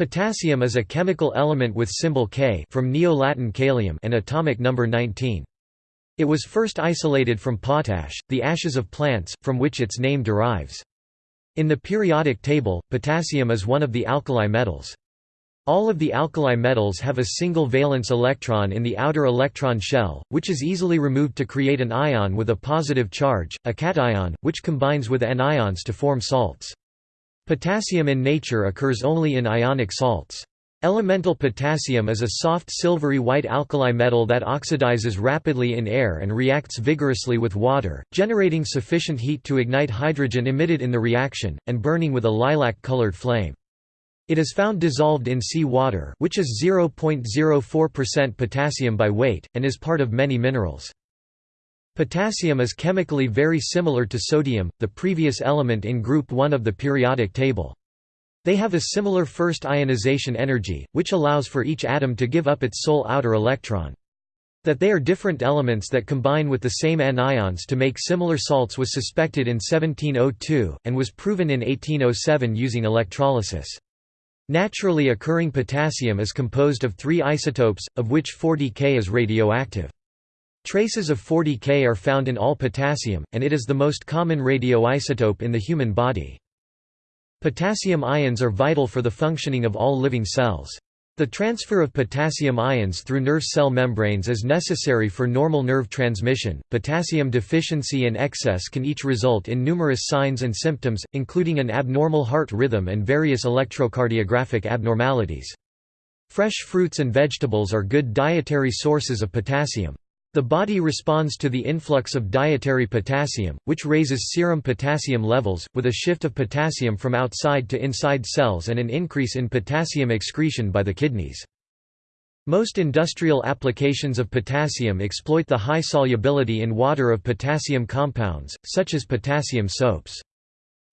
Potassium is a chemical element with symbol K from Neo-Latin kalium and atomic number 19. It was first isolated from potash, the ashes of plants, from which its name derives. In the periodic table, potassium is one of the alkali metals. All of the alkali metals have a single valence electron in the outer electron shell, which is easily removed to create an ion with a positive charge, a cation, which combines with anions to form salts. Potassium in nature occurs only in ionic salts. Elemental potassium is a soft silvery white alkali metal that oxidizes rapidly in air and reacts vigorously with water, generating sufficient heat to ignite hydrogen emitted in the reaction, and burning with a lilac-colored flame. It is found dissolved in sea water which is 0.04% potassium by weight, and is part of many minerals. Potassium is chemically very similar to sodium, the previous element in group 1 of the periodic table. They have a similar first ionization energy, which allows for each atom to give up its sole outer electron. That they are different elements that combine with the same anions to make similar salts was suspected in 1702, and was proven in 1807 using electrolysis. Naturally occurring potassium is composed of three isotopes, of which 40K is radioactive. Traces of 40K are found in all potassium, and it is the most common radioisotope in the human body. Potassium ions are vital for the functioning of all living cells. The transfer of potassium ions through nerve cell membranes is necessary for normal nerve transmission. Potassium deficiency and excess can each result in numerous signs and symptoms, including an abnormal heart rhythm and various electrocardiographic abnormalities. Fresh fruits and vegetables are good dietary sources of potassium. The body responds to the influx of dietary potassium, which raises serum potassium levels, with a shift of potassium from outside to inside cells and an increase in potassium excretion by the kidneys. Most industrial applications of potassium exploit the high solubility in water of potassium compounds, such as potassium soaps.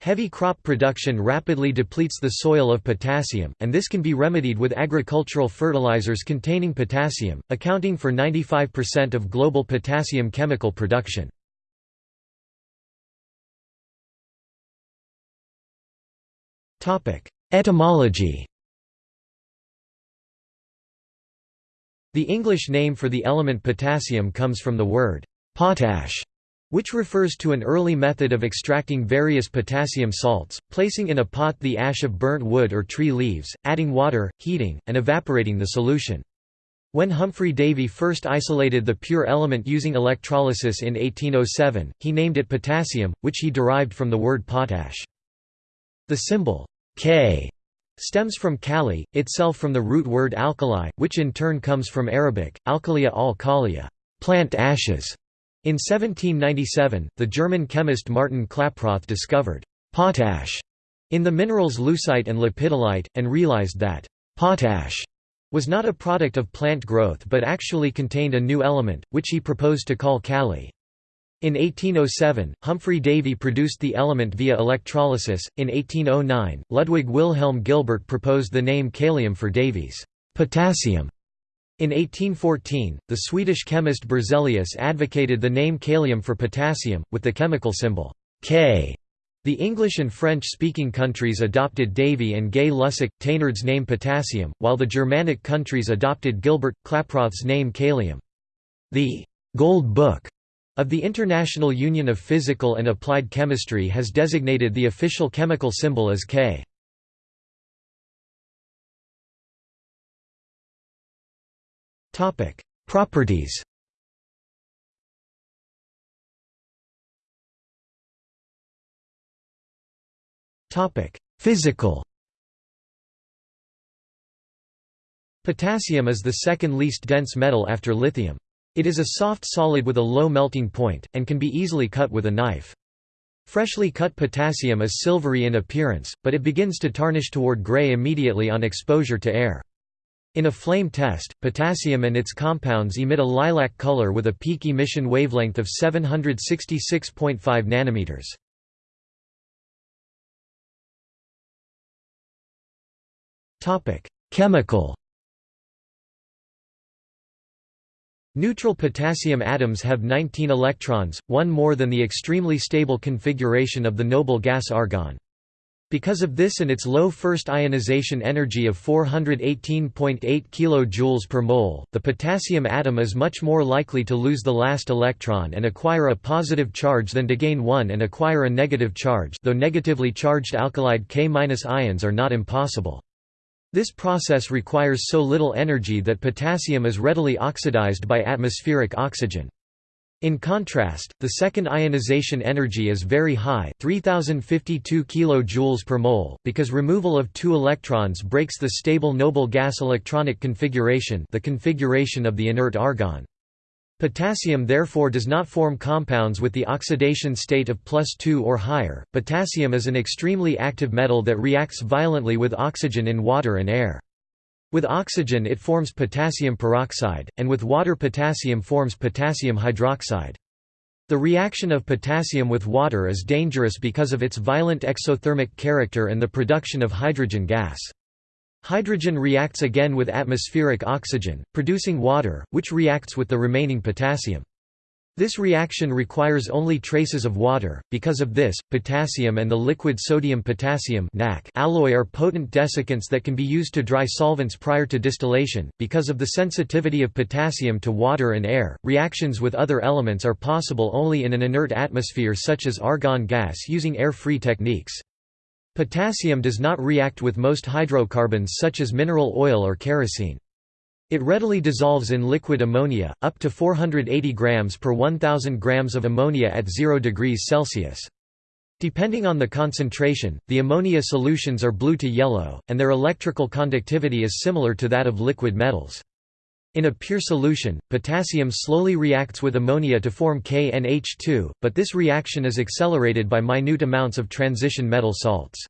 Heavy crop production rapidly depletes the soil of potassium, and this can be remedied with agricultural fertilizers containing potassium, accounting for 95% of global potassium chemical production. Etymology The English name for the element potassium comes from the word potash, which refers to an early method of extracting various potassium salts, placing in a pot the ash of burnt wood or tree leaves, adding water, heating, and evaporating the solution. When Humphry Davy first isolated the pure element using electrolysis in 1807, he named it potassium, which he derived from the word potash. The symbol K stems from kali, itself from the root word alkali, which in turn comes from Arabic, alkalia al-kalia, plant ashes, in 1797, the German chemist Martin Klaproth discovered potash in the minerals leucite and lepidolite, and realized that potash was not a product of plant growth but actually contained a new element, which he proposed to call kali. In 1807, Humphry Davy produced the element via electrolysis. In 1809, Ludwig Wilhelm Gilbert proposed the name kalium for Davy's potassium in 1814, the Swedish chemist Berzelius advocated the name kalium for potassium, with the chemical symbol K. The English and French-speaking countries adopted Davy and Gay Lussac, Thénard's name potassium, while the Germanic countries adopted Gilbert, Klaproth's name kalium. The «Gold Book» of the International Union of Physical and Applied Chemistry has designated the official chemical symbol as K. Properties Topic: Physical Potassium is the second least dense metal after lithium. It is a soft solid with a low melting point, and can be easily cut with a knife. Freshly cut potassium is silvery in appearance, but it begins to tarnish toward gray immediately on exposure to air. In a flame test, potassium and its compounds emit a lilac color with a peak emission wavelength of 766.5 nanometers. Topic: Chemical. Neutral potassium atoms have 19 electrons, one more than the extremely stable configuration of the noble gas argon. Because of this and its low first ionization energy of 418.8 kJ per mole, the potassium atom is much more likely to lose the last electron and acquire a positive charge than to gain one and acquire a negative charge though negatively charged alkalide K- ions are not impossible. This process requires so little energy that potassium is readily oxidized by atmospheric oxygen. In contrast, the second ionization energy is very high 3052 kJ per mole, because removal of two electrons breaks the stable noble gas electronic configuration the configuration of the inert argon. Potassium therefore does not form compounds with the oxidation state of plus 2 or higher. Potassium is an extremely active metal that reacts violently with oxygen in water and air. With oxygen it forms potassium peroxide, and with water potassium forms potassium hydroxide. The reaction of potassium with water is dangerous because of its violent exothermic character and the production of hydrogen gas. Hydrogen reacts again with atmospheric oxygen, producing water, which reacts with the remaining potassium. This reaction requires only traces of water. Because of this, potassium and the liquid sodium-potassium alloy are potent desiccants that can be used to dry solvents prior to distillation. Because of the sensitivity of potassium to water and air, reactions with other elements are possible only in an inert atmosphere such as argon gas using air-free techniques. Potassium does not react with most hydrocarbons such as mineral oil or kerosene. It readily dissolves in liquid ammonia, up to 480 grams per 1000 grams of ammonia at 0 degrees Celsius. Depending on the concentration, the ammonia solutions are blue to yellow, and their electrical conductivity is similar to that of liquid metals. In a pure solution, potassium slowly reacts with ammonia to form KNH2, but this reaction is accelerated by minute amounts of transition metal salts.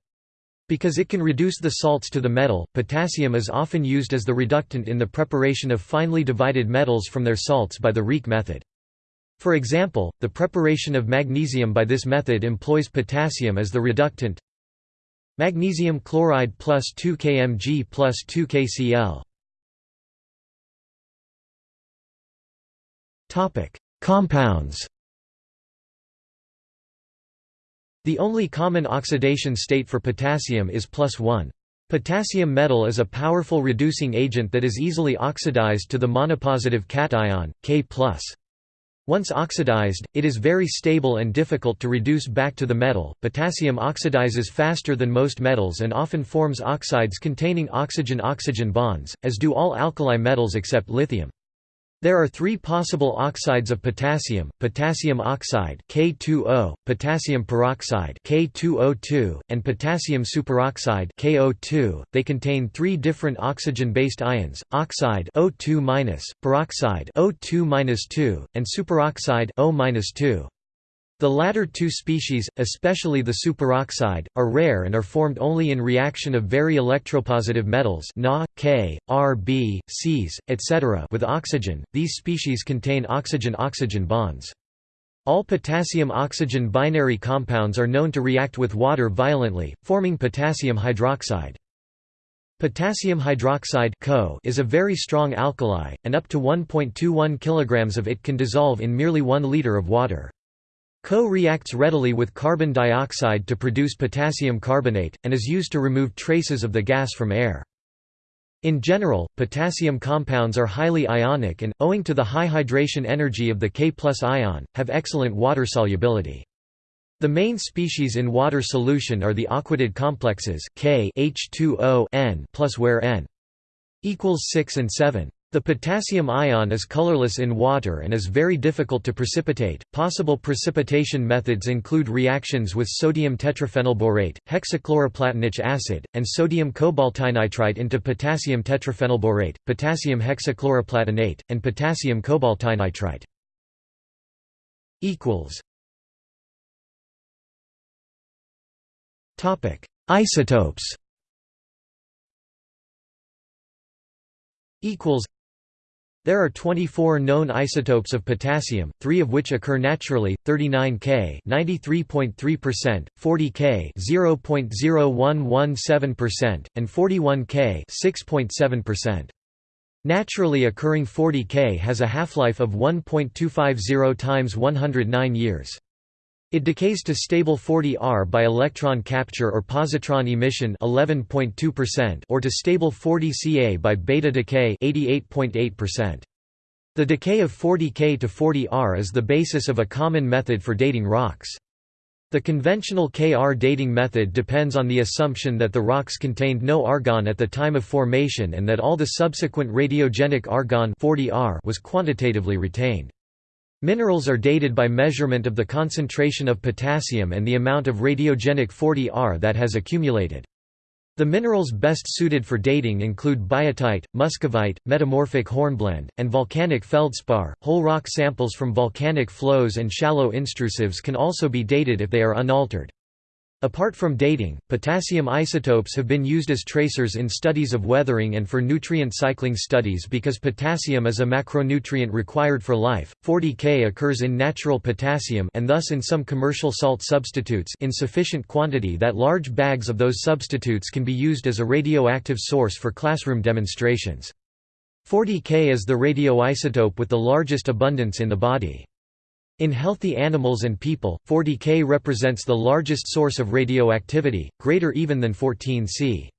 Because it can reduce the salts to the metal, potassium is often used as the reductant in the preparation of finely divided metals from their salts by the Rieke method. For example, the preparation of magnesium by this method employs potassium as the reductant magnesium chloride plus 2 kmg plus 2 kCl. Compounds The only common oxidation state for potassium is plus 1. Potassium metal is a powerful reducing agent that is easily oxidized to the monopositive cation, K+. Once oxidized, it is very stable and difficult to reduce back to the metal. Potassium oxidizes faster than most metals and often forms oxides containing oxygen-oxygen bonds, as do all alkali metals except lithium. There are three possible oxides of potassium, potassium oxide K2O, potassium peroxide K2O2, and potassium superoxide KO2. They contain three different oxygen-based ions, oxide O2-, peroxide O2-2, and superoxide O-2. The latter two species, especially the superoxide, are rare and are formed only in reaction of very electropositive metals Na, K, Rb, Cs, etc. with oxygen. These species contain oxygen-oxygen bonds. All potassium-oxygen binary compounds are known to react with water violently, forming potassium hydroxide. Potassium hydroxide is a very strong alkali, and up to 1.21 kg of it can dissolve in merely 1 liter of water. Co reacts readily with carbon dioxide to produce potassium carbonate, and is used to remove traces of the gas from air. In general, potassium compounds are highly ionic and, owing to the high hydration energy of the K ion, have excellent water solubility. The main species in water solution are the aquatid complexes K H2O N plus where N equals 6 and 7. The potassium ion is colorless in water and is very difficult to precipitate. Possible precipitation methods include reactions with sodium tetraphenylborate, hexachloroplatinic acid, and sodium cobaltinitrite into potassium tetraphenylborate, potassium hexachloroplatinate, and potassium cobaltinitrite. equals Topic: Isotopes. Equals there are 24 known isotopes of potassium, three of which occur naturally, 39 K 93.3%, 40 K 0.0117%, and 41 K 6.7%. Naturally occurring 40 K has a half-life of 1.250 times 109 years. It decays to stable 40R by electron capture or positron emission 11.2% or to stable 40Ca by beta decay 88.8%. The decay of 40K to 40R is the basis of a common method for dating rocks. The conventional Kr dating method depends on the assumption that the rocks contained no argon at the time of formation and that all the subsequent radiogenic argon 40R was quantitatively retained. Minerals are dated by measurement of the concentration of potassium and the amount of radiogenic 40R that has accumulated. The minerals best suited for dating include biotite, muscovite, metamorphic hornblende, and volcanic feldspar. Whole rock samples from volcanic flows and shallow intrusives can also be dated if they are unaltered. Apart from dating, potassium isotopes have been used as tracers in studies of weathering and for nutrient cycling studies because potassium is a macronutrient required for life. 40K occurs in natural potassium and thus in some commercial salt substitutes in sufficient quantity that large bags of those substitutes can be used as a radioactive source for classroom demonstrations. 40K is the radioisotope with the largest abundance in the body. In healthy animals and people, 40K represents the largest source of radioactivity, greater even than 14C.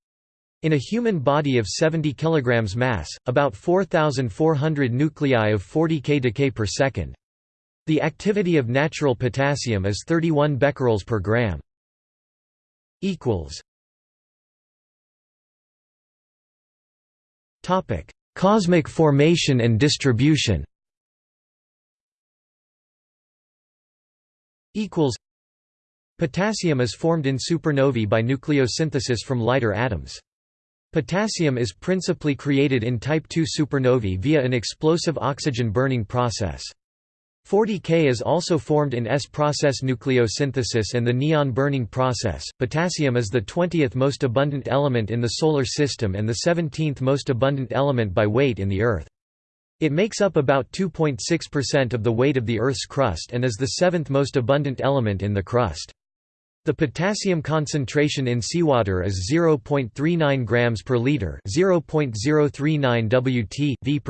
In a human body of 70 kg mass, about 4,400 nuclei of 40K decay per second. The activity of natural potassium is 31 becquerels per gram. Cosmic formation and distribution Potassium is formed in supernovae by nucleosynthesis from lighter atoms. Potassium is principally created in type II supernovae via an explosive oxygen burning process. 40K is also formed in S-process nucleosynthesis and the neon burning process. Potassium is the 20th most abundant element in the Solar System and the 17th most abundant element by weight in the Earth. It makes up about 2.6% of the weight of the Earth's crust and is the seventh most abundant element in the crust. The potassium concentration in seawater is 0.39 grams per liter, 0.039 Wt v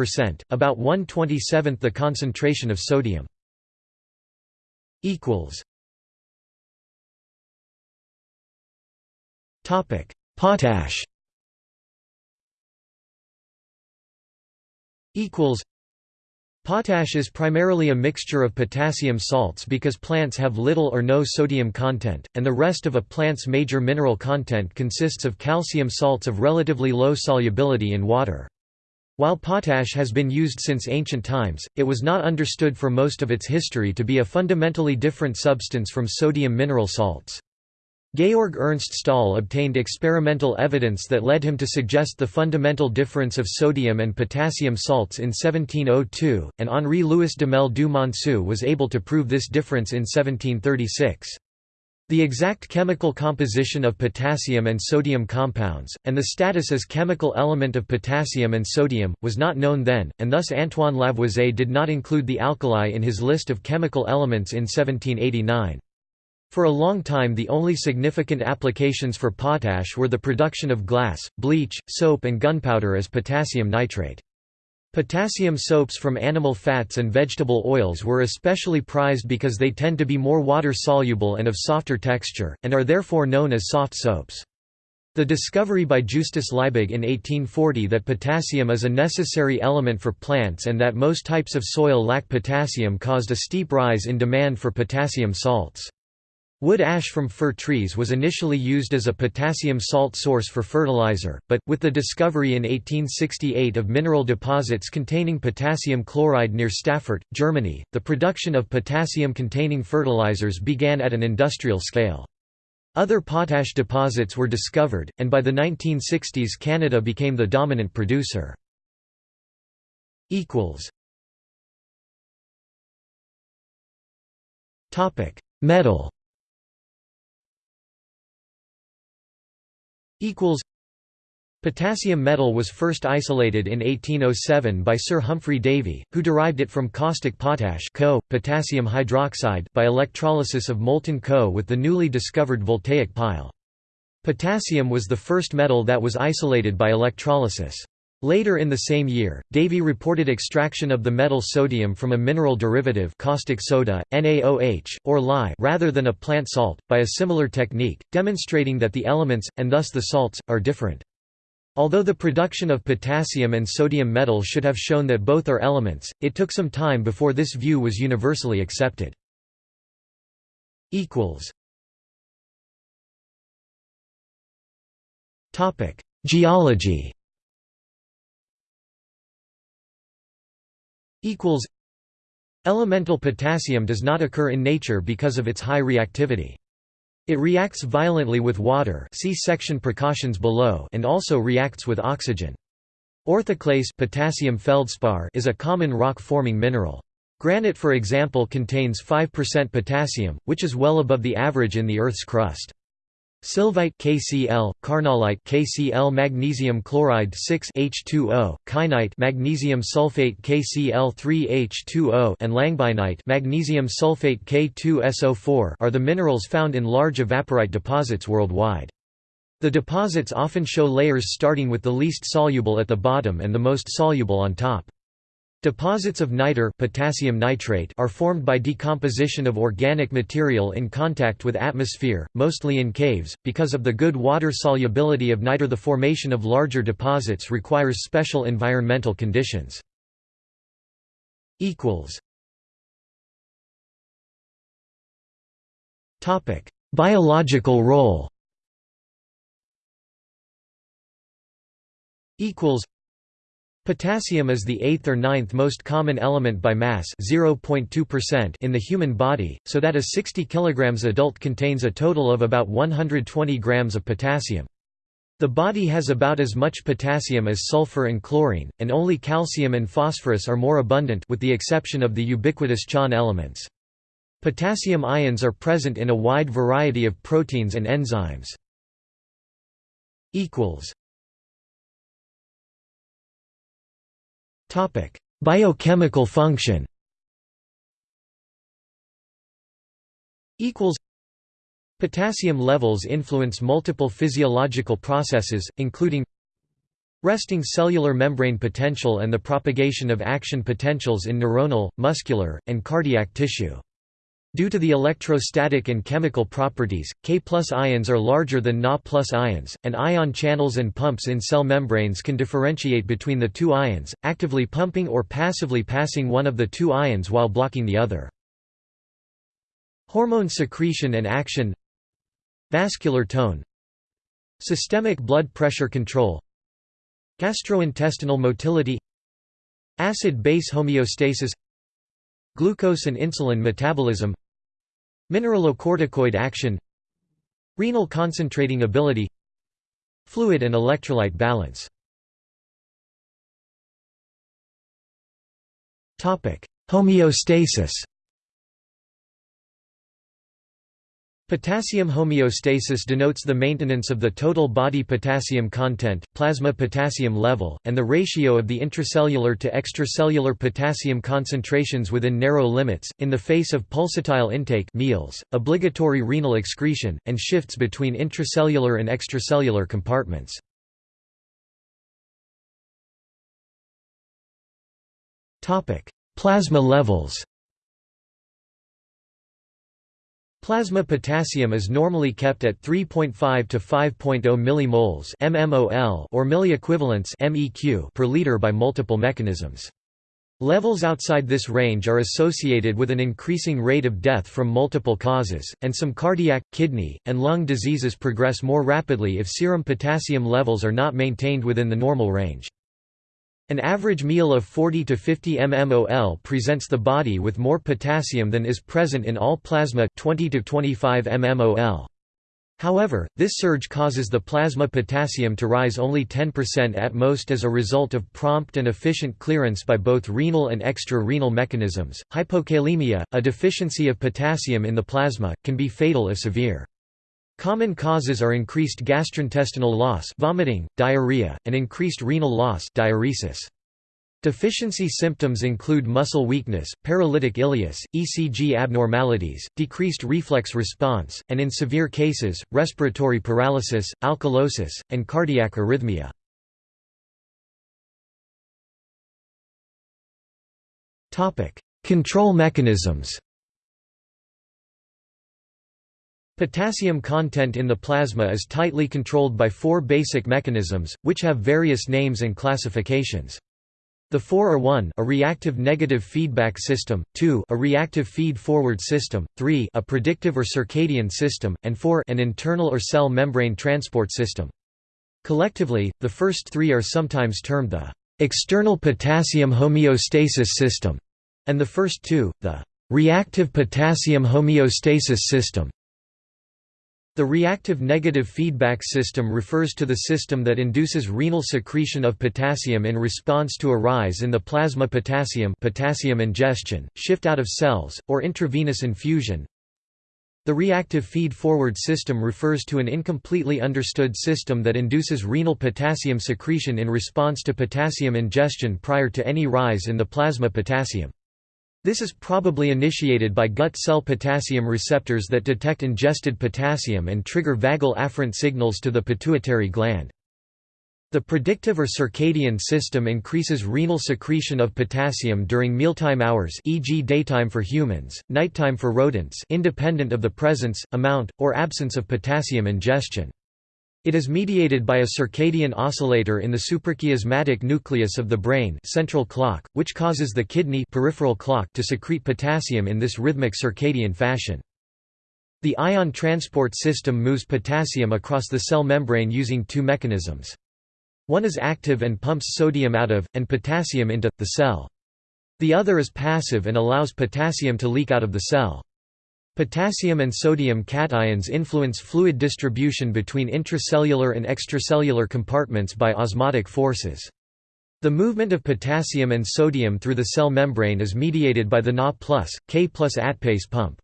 about 1/27th the concentration of sodium. equals Topic: Potash equals Potash is primarily a mixture of potassium salts because plants have little or no sodium content, and the rest of a plant's major mineral content consists of calcium salts of relatively low solubility in water. While potash has been used since ancient times, it was not understood for most of its history to be a fundamentally different substance from sodium mineral salts. Georg Ernst Stahl obtained experimental evidence that led him to suggest the fundamental difference of sodium and potassium salts in 1702, and Henri-Louis Duhamel du Monceau was able to prove this difference in 1736. The exact chemical composition of potassium and sodium compounds, and the status as chemical element of potassium and sodium, was not known then, and thus Antoine Lavoisier did not include the alkali in his list of chemical elements in 1789. For a long time the only significant applications for potash were the production of glass, bleach, soap and gunpowder as potassium nitrate. Potassium soaps from animal fats and vegetable oils were especially prized because they tend to be more water-soluble and of softer texture, and are therefore known as soft soaps. The discovery by Justus Liebig in 1840 that potassium is a necessary element for plants and that most types of soil lack potassium caused a steep rise in demand for potassium salts. Wood ash from fir trees was initially used as a potassium salt source for fertilizer, but, with the discovery in 1868 of mineral deposits containing potassium chloride near Stassfurt, Germany, the production of potassium-containing fertilizers began at an industrial scale. Other potash deposits were discovered, and by the 1960s Canada became the dominant producer. Metal equals Potassium metal was first isolated in 1807 by Sir Humphry Davy, who derived it from caustic potash Co, potassium hydroxide by electrolysis of molten Co with the newly discovered voltaic pile. Potassium was the first metal that was isolated by electrolysis. Later in the same year, Davy reported extraction of the metal sodium from a mineral derivative caustic soda, NaOH, or lye rather than a plant salt, by a similar technique, demonstrating that the elements, and thus the salts, are different. Although the production of potassium and sodium metal should have shown that both are elements, it took some time before this view was universally accepted. Geology equals Elemental potassium does not occur in nature because of its high reactivity. It reacts violently with water see section precautions below and also reacts with oxygen. Orthoclase potassium feldspar is a common rock-forming mineral. Granite for example contains 5% potassium, which is well above the average in the Earth's crust. Sylvite KCl, carnallite KCl magnesium chloride 6 H2O, kainite magnesium sulfate KCl3H2O and langbeinite magnesium sulfate K2SO4 are the minerals found in large evaporite deposits worldwide. The deposits often show layers starting with the least soluble at the bottom and the most soluble on top. Deposits of niter potassium nitrate are formed by decomposition of organic material in contact with atmosphere, mostly in caves, because of the good water solubility of niter the formation of larger deposits requires special environmental conditions. Biological role Potassium is the eighth or ninth most common element by mass in the human body, so that a 60 kg adult contains a total of about 120 grams of potassium. The body has about as much potassium as sulfur and chlorine, and only calcium and phosphorus are more abundant with the exception of the ubiquitous CHON elements. Potassium ions are present in a wide variety of proteins and enzymes. Biochemical function. Potassium levels influence multiple physiological processes, including resting cellular membrane potential and the propagation of action potentials in neuronal, muscular, and cardiac tissue. Due to the electrostatic and chemical properties, K ions are larger than Na ions, and ion channels and pumps in cell membranes can differentiate between the two ions, actively pumping or passively passing one of the two ions while blocking the other. Hormone secretion and action Vascular tone Systemic blood pressure control Gastrointestinal motility Acid-base homeostasis Glucose and insulin metabolism Mineralocorticoid action Renal concentrating ability Fluid and electrolyte balance. Homeostasis Potassium homeostasis denotes the maintenance of the total body potassium content plasma potassium level, and the ratio of the intracellular to extracellular potassium concentrations within narrow limits, in the face of pulsatile intake meals, obligatory renal excretion, and shifts between intracellular and extracellular compartments. Plasma levels Plasma potassium is normally kept at 3.5 to 5.0 millimoles (mmol) or milliequivalents (meq) per liter by multiple mechanisms. Levels outside this range are associated with an increasing rate of death from multiple causes, and some cardiac, kidney, and lung diseases progress more rapidly if serum potassium levels are not maintained within the normal range. An average meal of 40 to 50 mmol presents the body with more potassium than is present in all plasma 20 to 25 mmol. However, this surge causes the plasma potassium to rise only 10% at most as a result of prompt and efficient clearance by both renal and extra-renal mechanisms. Hypokalemia, a deficiency of potassium in the plasma, can be fatal if severe. Common causes are increased gastrointestinal loss vomiting, diarrhea, and increased renal loss diuresis. Deficiency symptoms include muscle weakness, paralytic ileus, ECG abnormalities, decreased reflex response, and in severe cases, respiratory paralysis, alkalosis, and cardiac arrhythmia. Control mechanisms Potassium content in the plasma is tightly controlled by four basic mechanisms, which have various names and classifications. The four are 1 a reactive negative feedback system, 2 a reactive feed-forward system, 3 a predictive or circadian system, and 4 an internal or cell membrane transport system. Collectively, the first three are sometimes termed the external potassium homeostasis system, and the first two, the reactive potassium homeostasis system. The reactive negative feedback system refers to the system that induces renal secretion of potassium in response to a rise in the plasma potassium potassium ingestion, shift out of cells, or intravenous infusion. The reactive feed-forward system refers to an incompletely understood system that induces renal potassium secretion in response to potassium ingestion prior to any rise in the plasma potassium. This is probably initiated by gut cell potassium receptors that detect ingested potassium and trigger vagal afferent signals to the pituitary gland. The predictive or circadian system increases renal secretion of potassium during mealtime hours e.g. daytime for humans, nighttime for rodents independent of the presence, amount, or absence of potassium ingestion. It is mediated by a circadian oscillator in the suprachiasmatic nucleus of the brain central clock, which causes the kidney peripheral clock to secrete potassium in this rhythmic circadian fashion. The ion transport system moves potassium across the cell membrane using two mechanisms. One is active and pumps sodium out of, and potassium into, the cell. The other is passive and allows potassium to leak out of the cell. Potassium and sodium cations influence fluid distribution between intracellular and extracellular compartments by osmotic forces. The movement of potassium and sodium through the cell membrane is mediated by the Na+, K plus ATPase pump.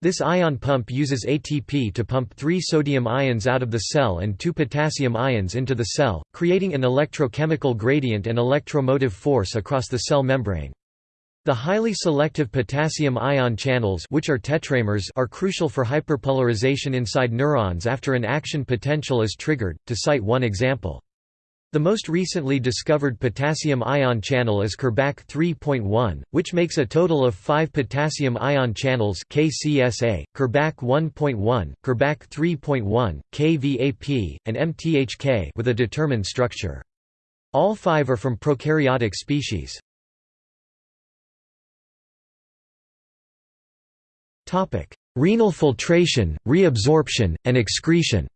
This ion pump uses ATP to pump three sodium ions out of the cell and two potassium ions into the cell, creating an electrochemical gradient and electromotive force across the cell membrane. The highly selective potassium ion channels which are tetramers are crucial for hyperpolarization inside neurons after an action potential is triggered, to cite one example. The most recently discovered potassium ion channel is KirBac 3.1, which makes a total of five potassium ion channels KCSA, KirBac 1.1, KirBac 3.1, KVAP, and MTHK with a determined structure. All five are from prokaryotic species. Renal filtration, reabsorption, and excretion.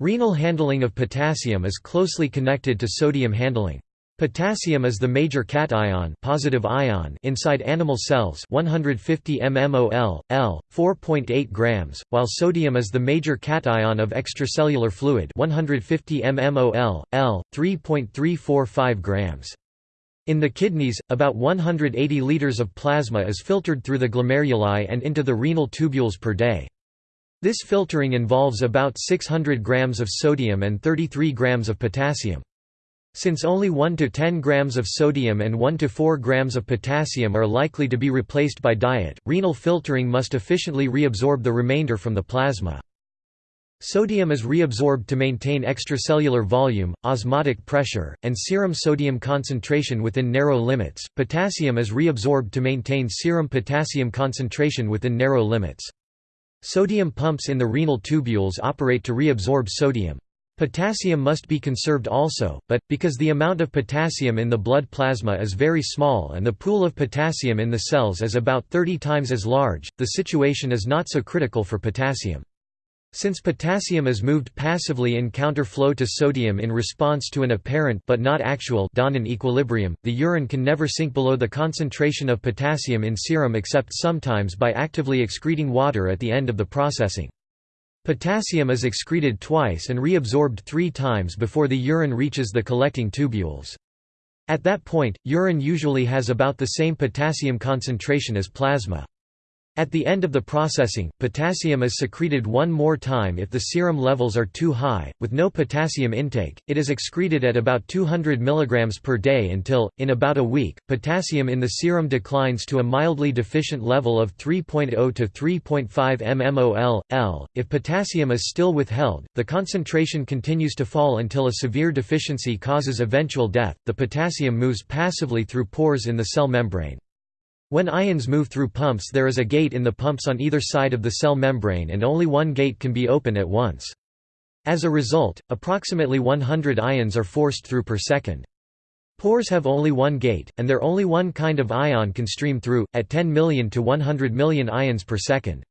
Renal handling of potassium is closely connected to sodium handling. Potassium is the major cation, positive ion inside animal cells 150 mmol, L, 4.8 grams, while sodium is the major cation of extracellular fluid 150 mmol, L, 3.345 grams. In the kidneys, about 180 liters of plasma is filtered through the glomeruli and into the renal tubules per day. This filtering involves about 600 grams of sodium and 33 grams of potassium. Since only 1 to 10 grams of sodium and 1 to 4 grams of potassium are likely to be replaced by diet, renal filtering must efficiently reabsorb the remainder from the plasma. Sodium is reabsorbed to maintain extracellular volume, osmotic pressure, and serum sodium concentration within narrow limits. Potassium is reabsorbed to maintain serum potassium concentration within narrow limits. Sodium pumps in the renal tubules operate to reabsorb sodium. Potassium must be conserved also, but, because the amount of potassium in the blood plasma is very small and the pool of potassium in the cells is about 30 times as large, the situation is not so critical for potassium. Since potassium is moved passively in counterflow to sodium in response to an apparent but not actual Donnan equilibrium, the urine can never sink below the concentration of potassium in serum except sometimes by actively excreting water at the end of the processing. Potassium is excreted twice and reabsorbed three times before the urine reaches the collecting tubules. At that point, urine usually has about the same potassium concentration as plasma. At the end of the processing, potassium is secreted one more time if the serum levels are too high. With no potassium intake, it is excreted at about 200 mg per day until, in about a week, potassium in the serum declines to a mildly deficient level of 3.0 to 3.5 mmol. L. If potassium is still withheld, the concentration continues to fall until a severe deficiency causes eventual death. The potassium moves passively through pores in the cell membrane. When ions move through pumps there is a gate in the pumps on either side of the cell membrane and only one gate can be open at once. As a result, approximately 100 ions are forced through per second. Pores have only one gate, and there only one kind of ion can stream through, at 10 million to 100 million ions per second.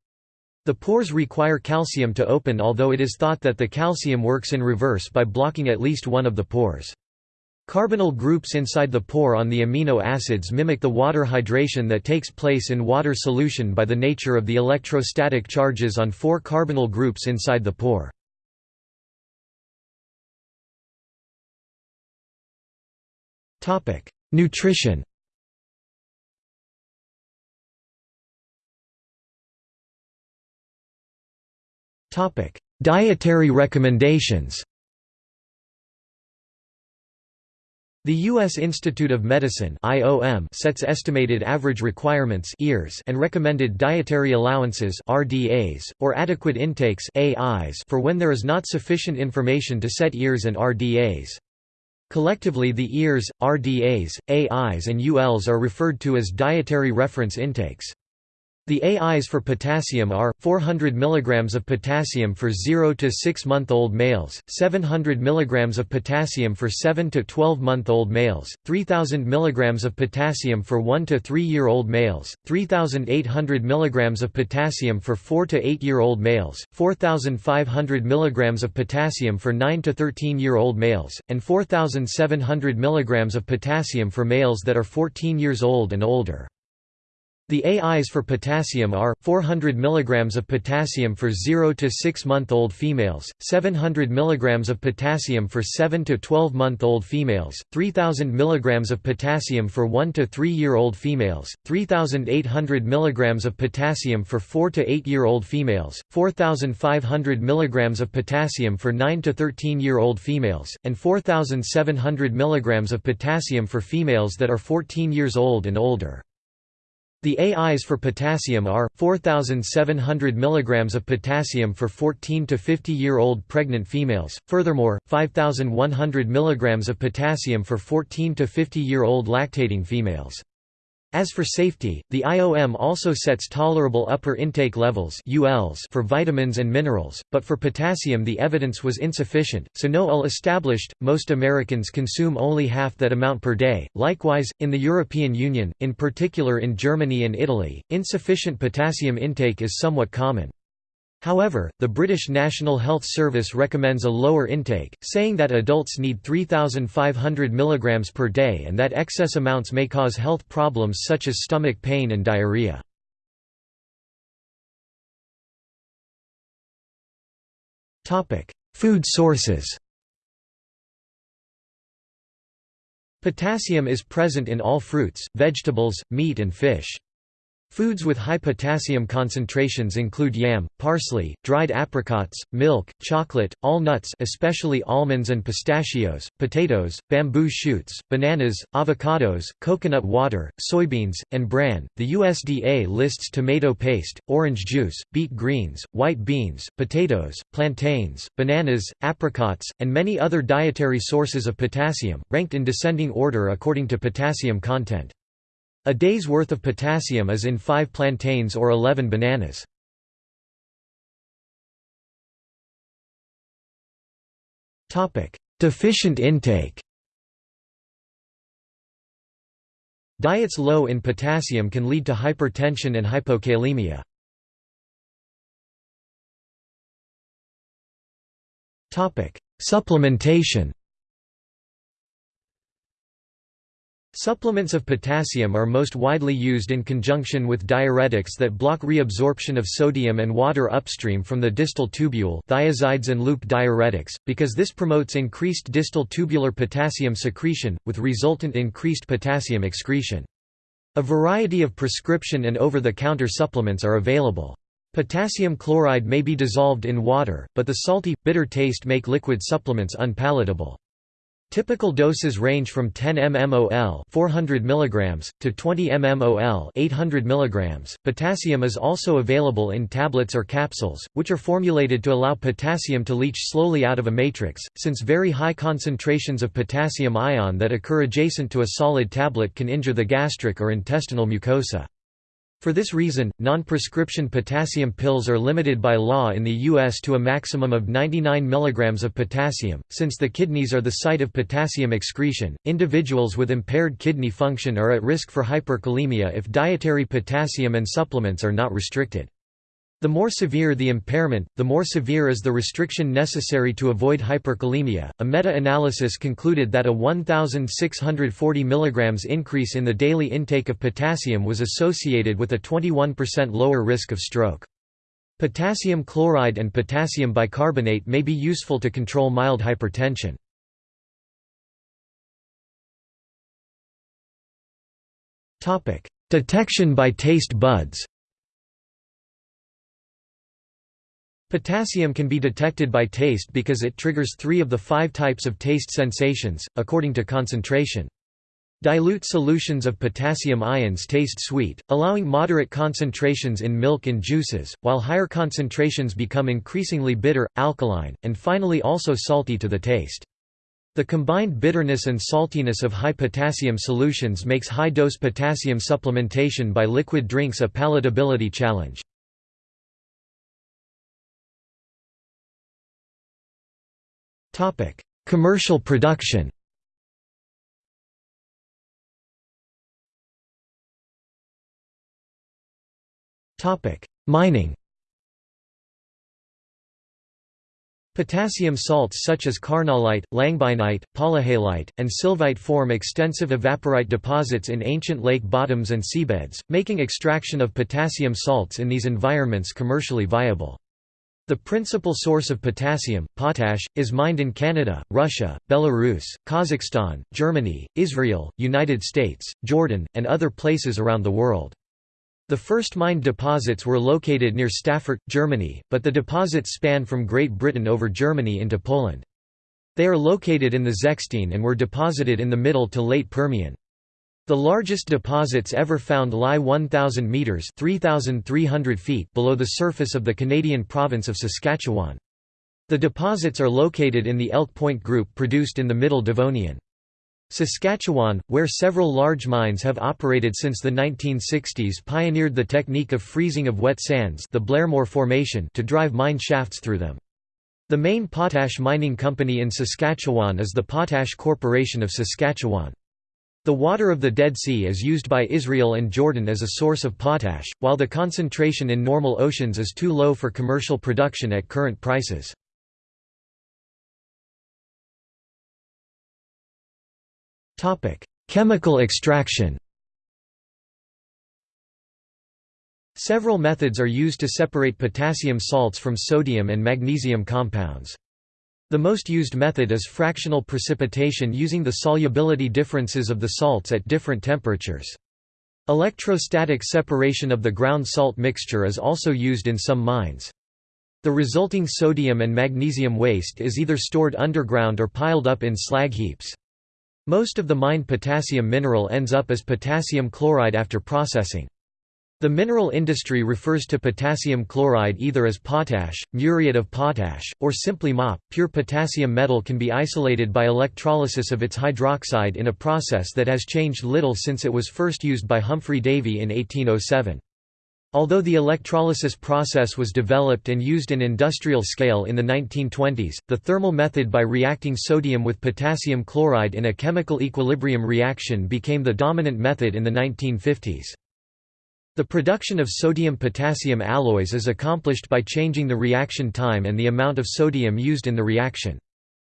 The pores require calcium to open although it is thought that the calcium works in reverse by blocking at least one of the pores. Carbonyl groups inside the pore on the amino acids mimic the water hydration that takes place in water solution by the nature of the electrostatic charges on four carbonyl groups inside the pore. Nutrition Dietary recommendations The U.S. Institute of Medicine (IOM) sets estimated average requirements (EARS) and recommended dietary allowances (RDAs) or adequate intakes (AIs) for when there is not sufficient information to set EARs and RDAs. Collectively the EARs, RDAs, AIs and ULs are referred to as dietary reference intakes. The AIs for potassium are 400 mg of potassium for 0 to 6 month old males, 700 mg of potassium for 7 to 12 month old males, 3000 mg of potassium for 1 to 3 year old males, 3800 mg of potassium for 4 to 8 year old males, 4500 mg of potassium for 9 to 13 year old males, and 4700 mg of potassium for males that are 14 years old and older. The AIs for potassium are 400 mg of potassium for 0 to 6 month old females, 700 mg of potassium for 7 to 12 month old females, 3000 mg of potassium for 1 to 3 year old females, 3800 mg of potassium for 4 to 8 year old females, 4500 mg of potassium for 9 to 13 year old females, and 4700 mg of potassium for females that are 14 years old and older. The AIs for potassium are 4700 mg of potassium for 14 to 50 year old pregnant females. Furthermore, 5100 mg of potassium for 14 to 50 year old lactating females. As for safety, the IOM also sets tolerable upper intake levels ULs for vitamins and minerals, but for potassium the evidence was insufficient, so no UL established. Most Americans consume only half that amount per day. Likewise, in the European Union, in particular in Germany and Italy, insufficient potassium intake is somewhat common. However, the British National Health Service recommends a lower intake, saying that adults need 3,500 mg per day and that excess amounts may cause health problems such as stomach pain and diarrhea. Food sources Potassium is present in all fruits, vegetables, meat and fish. Foods with high potassium concentrations include yam, parsley, dried apricots, milk, chocolate, all nuts especially almonds and pistachios, potatoes, bamboo shoots, bananas, avocados, coconut water, soybeans, and bran. The USDA lists tomato paste, orange juice, beet greens, white beans, potatoes, plantains, bananas, apricots, and many other dietary sources of potassium, ranked in descending order according to potassium content. A day's worth of potassium is in 5 plantains or 11 bananas. Deficient intake Diets low in potassium can lead to hypertension and hypokalemia. Supplementation Supplements of potassium are most widely used in conjunction with diuretics that block reabsorption of sodium and water upstream from the distal tubule thiazides and loop diuretics, because this promotes increased distal tubular potassium secretion, with resultant increased potassium excretion. A variety of prescription and over-the-counter supplements are available. Potassium chloride may be dissolved in water, but the salty, bitter taste make liquid supplements unpalatable. Typical doses range from 10 mmol 400 mg to 20 mmol 800 mg. Potassium is also available in tablets or capsules, which are formulated to allow potassium to leach slowly out of a matrix, since very high concentrations of potassium ion that occur adjacent to a solid tablet can injure the gastric or intestinal mucosa. For this reason, non-prescription potassium pills are limited by law in the U.S. to a maximum of 99 mg of potassium. Since the kidneys are the site of potassium excretion, individuals with impaired kidney function are at risk for hyperkalemia if dietary potassium and supplements are not restricted. The more severe the impairment, the more severe is the restriction necessary to avoid hyperkalemia. A meta analysis concluded that a 1,640 mg increase in the daily intake of potassium was associated with a 21% lower risk of stroke. Potassium chloride and potassium bicarbonate may be useful to control mild hypertension. Detection by taste buds Potassium can be detected by taste because it triggers three of the five types of taste sensations, according to concentration. Dilute solutions of potassium ions taste sweet, allowing moderate concentrations in milk and juices, while higher concentrations become increasingly bitter, alkaline, and finally also salty to the taste. The combined bitterness and saltiness of high potassium solutions makes high-dose potassium supplementation by liquid drinks a palatability challenge. Commercial production. Mining. Potassium salts such as carnallite, langbeinite, polyhalite, and sylvite form extensive evaporite deposits in ancient lake bottoms and seabeds, making extraction of potassium salts in these environments commercially viable. The principal source of potassium, potash, is mined in Canada, Russia, Belarus, Kazakhstan, Germany, Israel, United States, Jordan, and other places around the world. The first mined deposits were located near Stassfurt, Germany, but the deposits span from Great Britain over Germany into Poland. They are located in the Zechstein and were deposited in the Middle to Late Permian. The largest deposits ever found lie 1,000 metres 3,300 feet below the surface of the Canadian province of Saskatchewan. The deposits are located in the Elk Point Group produced in the Middle Devonian. Saskatchewan, where several large mines have operated since the 1960s pioneered the technique of freezing of wet sands the Blairmore Formation to drive mine shafts through them. The main potash mining company in Saskatchewan is the Potash Corporation of Saskatchewan. The water of the Dead Sea is used by Israel and Jordan as a source of potash, while the concentration in normal oceans is too low for commercial production at current prices. Chemical extraction Several methods are used to separate potassium salts from sodium and magnesium compounds. The most used method is fractional precipitation using the solubility differences of the salts at different temperatures. Electrostatic separation of the ground salt mixture is also used in some mines. The resulting sodium and magnesium waste is either stored underground or piled up in slag heaps. Most of the mined potassium mineral ends up as potassium chloride after processing. The mineral industry refers to potassium chloride either as potash, muriate of potash, or simply MOP. Pure potassium metal can be isolated by electrolysis of its hydroxide in a process that has changed little since it was first used by Humphry Davy in 1807. Although the electrolysis process was developed and used in industrial scale in the 1920s, the thermal method by reacting sodium with potassium chloride in a chemical equilibrium reaction became the dominant method in the 1950s. The production of sodium-potassium alloys is accomplished by changing the reaction time and the amount of sodium used in the reaction.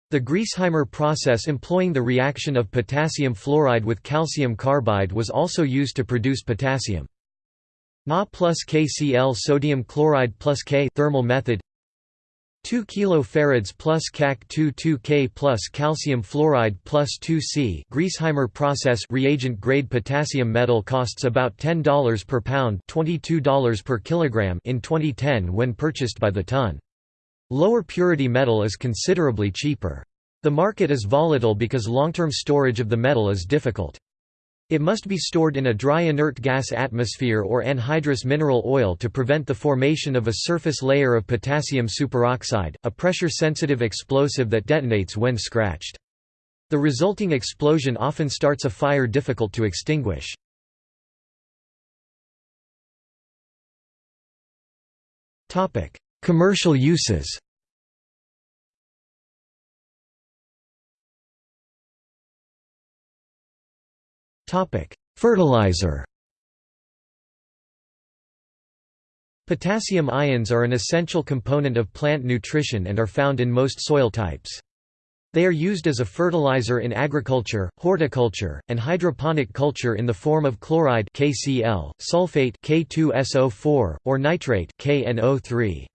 The Griesheimer process employing the reaction of potassium fluoride with calcium carbide was also used to produce potassium. Na plus KCl sodium chloride plus K thermal method 2 kilofarads plus Cac 2 2K plus calcium fluoride plus 2C Griesheimer process reagent grade potassium metal costs about $10 per pound $22 per kilogram in 2010 when purchased by the ton. Lower purity metal is considerably cheaper. The market is volatile because long-term storage of the metal is difficult. It must be stored in a dry inert gas atmosphere or anhydrous mineral oil to prevent the formation of a surface layer of potassium superoxide, a pressure-sensitive explosive that detonates when scratched. The resulting explosion often starts a fire difficult to extinguish. Commercial uses Topic: Fertilizer. Potassium ions are an essential component of plant nutrition and are found in most soil types. They are used as a fertilizer in agriculture, horticulture, and hydroponic culture in the form of chloride KCl, sulfate K2SO4, or nitrate KNO3.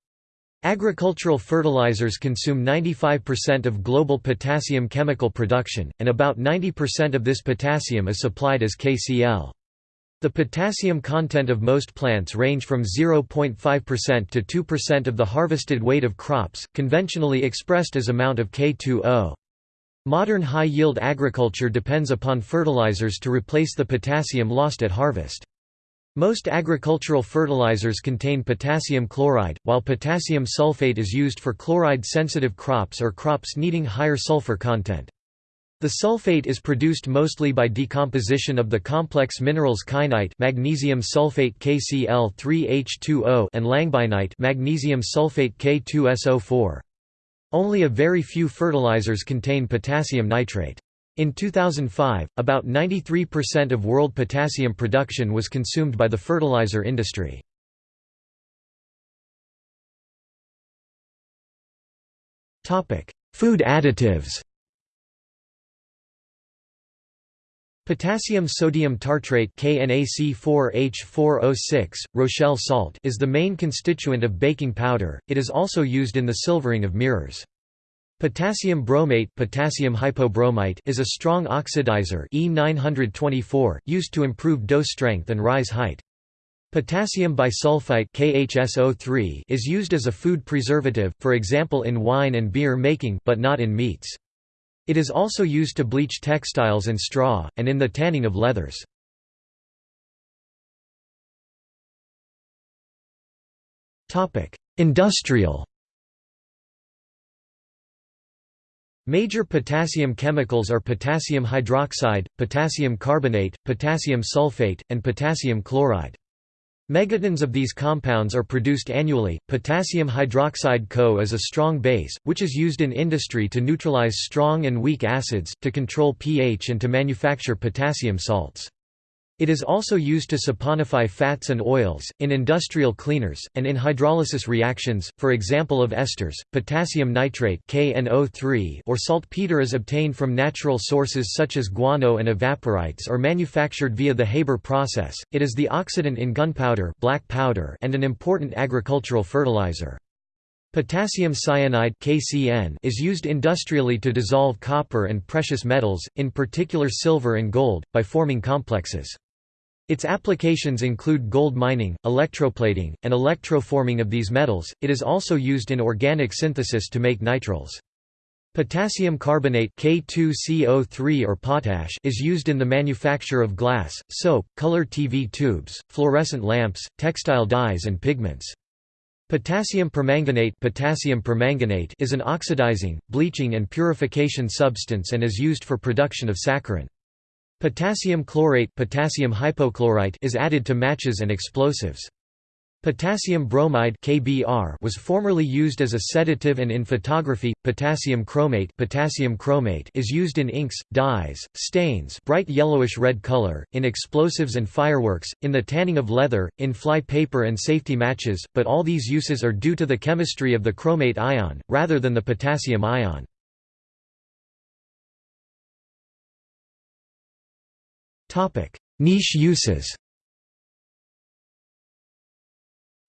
Agricultural fertilizers consume 95% of global potassium chemical production, and about 90% of this potassium is supplied as KCl. The potassium content of most plants range from 0.5% to 2% of the harvested weight of crops, conventionally expressed as amount of K2O. Modern high-yield agriculture depends upon fertilizers to replace the potassium lost at harvest. Most agricultural fertilizers contain potassium chloride, while potassium sulfate is used for chloride-sensitive crops or crops needing higher sulfur content. The sulfate is produced mostly by decomposition of the complex minerals kainite magnesium sulfate KCl3H2O and langbeinite magnesium sulfate K2SO4. Only a very few fertilizers contain potassium nitrate. In 2005, about 93% of world potassium production was consumed by the fertilizer industry. Food additives Potassium sodium tartrate KNAC4H4O6, Rochelle salt is the main constituent of baking powder, it is also used in the silvering of mirrors. Potassium bromate, potassium hypobromite is a strong oxidizer E924, used to improve dough strength and rise height. Potassium bisulfite KHSO3 is used as a food preservative, for example in wine and beer making but not in meats. It is also used to bleach textiles and straw, and in the tanning of leathers. Industrial Major potassium chemicals are potassium hydroxide, potassium carbonate, potassium sulfate, and potassium chloride. Megatons of these compounds are produced annually. Potassium hydroxide Co is a strong base, which is used in industry to neutralize strong and weak acids, to control pH and to manufacture potassium salts. It is also used to saponify fats and oils, in industrial cleaners, and in hydrolysis reactions, for example of esters. Potassium nitrate KNO3 or saltpeter is obtained from natural sources such as guano and evaporites or manufactured via the Haber process. It is the oxidant in gunpowder, black powder, and an important agricultural fertilizer. Potassium cyanide KCN is used industrially to dissolve copper and precious metals, in particular silver and gold, by forming complexes. Its applications include gold mining, electroplating, and electroforming of these metals. It is also used in organic synthesis to make nitriles. Potassium carbonate K2CO3 or potash is used in the manufacture of glass, soap, color TV tubes, fluorescent lamps, textile dyes and pigments. Potassium permanganate, potassium permanganate is an oxidizing, bleaching and purification substance and is used for production of saccharin. Potassium chlorate potassium hypochlorite is added to matches and explosives. Potassium bromide KBr was formerly used as a sedative and in photography. Potassium chromate potassium chromate is used in inks, dyes, stains, bright yellowish red color, in explosives and fireworks, in the tanning of leather, in fly paper and safety matches, but all these uses are due to the chemistry of the chromate ion rather than the potassium ion. Niche uses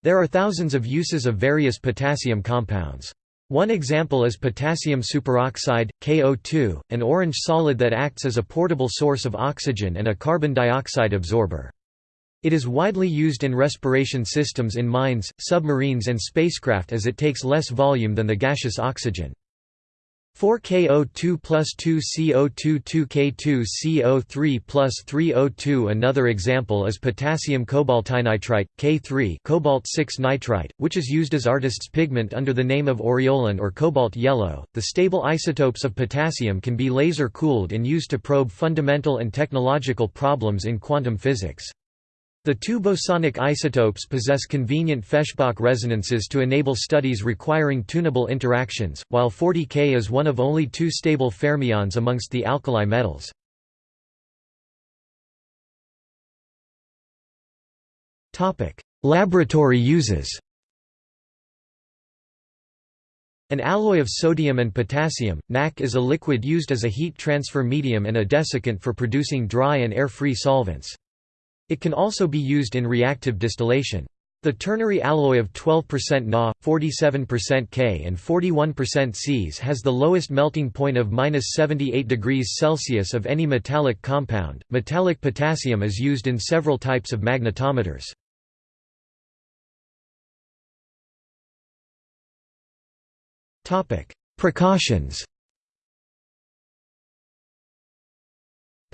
There are thousands of uses of various potassium compounds. One example is potassium superoxide, KO2, an orange solid that acts as a portable source of oxygen and a carbon dioxide absorber. It is widely used in respiration systems in mines, submarines and spacecraft as it takes less volume than the gaseous oxygen. 4KO2 plus 2 CO2 2K2 CO3 plus 3O2 Another example is potassium cobaltinitrite, K3 cobalt 6 nitrite, which is used as artist's pigment under the name of aureolin or cobalt yellow. The stable isotopes of potassium can be laser cooled and used to probe fundamental and technological problems in quantum physics. The two bosonic isotopes possess convenient Feshbach resonances to enable studies requiring tunable interactions, while 40K is one of only two stable fermions amongst the alkali metals. Laboratory uses An alloy of sodium and potassium, NaK is a liquid used as a heat transfer medium and a desiccant for producing dry and air-free solvents. It can also be used in reactive distillation. The ternary alloy of 12% Na, 47% K and 41% Cs has the lowest melting point of -78 degrees Celsius of any metallic compound. Metallic potassium is used in several types of magnetometers. Precautions.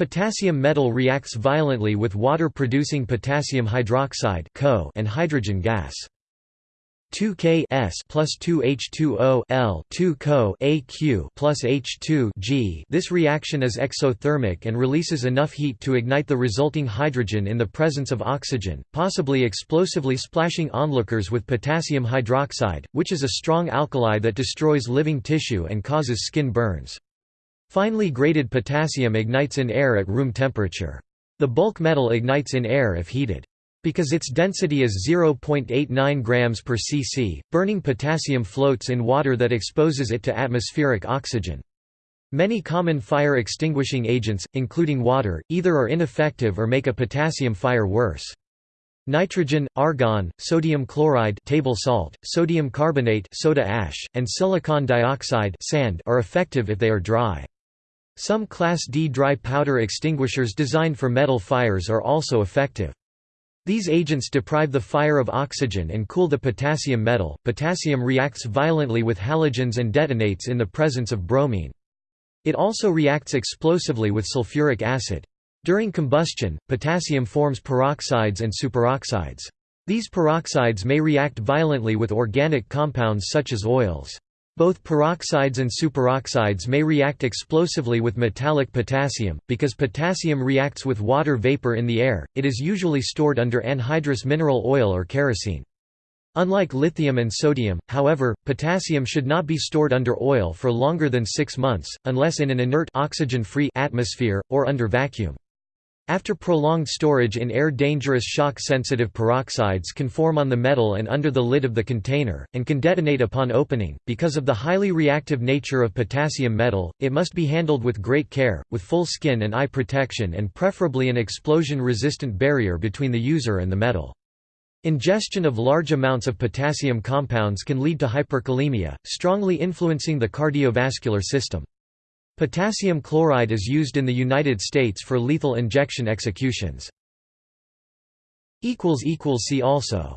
Potassium metal reacts violently with water-producing potassium hydroxide and hydrogen gas. 2K S plus 2H2O L 2 Co AQ plus H2 G. This reaction is exothermic and releases enough heat to ignite the resulting hydrogen in the presence of oxygen, possibly explosively splashing onlookers with potassium hydroxide, which is a strong alkali that destroys living tissue and causes skin burns. Finely graded potassium ignites in air at room temperature. The bulk metal ignites in air if heated. Because its density is 0.89 grams per cc, burning potassium floats in water that exposes it to atmospheric oxygen. Many common fire extinguishing agents, including water, either are ineffective or make a potassium fire worse. Nitrogen, argon, sodium chloride table salt, sodium carbonate soda ash, and silicon dioxide sand are effective if they are dry. Some Class D dry powder extinguishers designed for metal fires are also effective. These agents deprive the fire of oxygen and cool the potassium metal. Potassium reacts violently with halogens and detonates in the presence of bromine. It also reacts explosively with sulfuric acid. During combustion, potassium forms peroxides and superoxides. These peroxides may react violently with organic compounds such as oils. Both peroxides and superoxides may react explosively with metallic potassium. Because potassium reacts with water vapor in the air, it is usually stored under anhydrous mineral oil or kerosene. Unlike lithium and sodium, however, potassium should not be stored under oil for longer than six months, unless in an inert oxygen-free atmosphere, or under vacuum. After prolonged storage in air dangerous shock-sensitive peroxides can form on the metal and under the lid of the container, and can detonate upon opening. Because of the highly reactive nature of potassium metal, it must be handled with great care, with full skin and eye protection and preferably an explosion-resistant barrier between the user and the metal. Ingestion of large amounts of potassium compounds can lead to hyperkalemia, strongly influencing the cardiovascular system. Potassium chloride is used in the United States for lethal injection executions. See also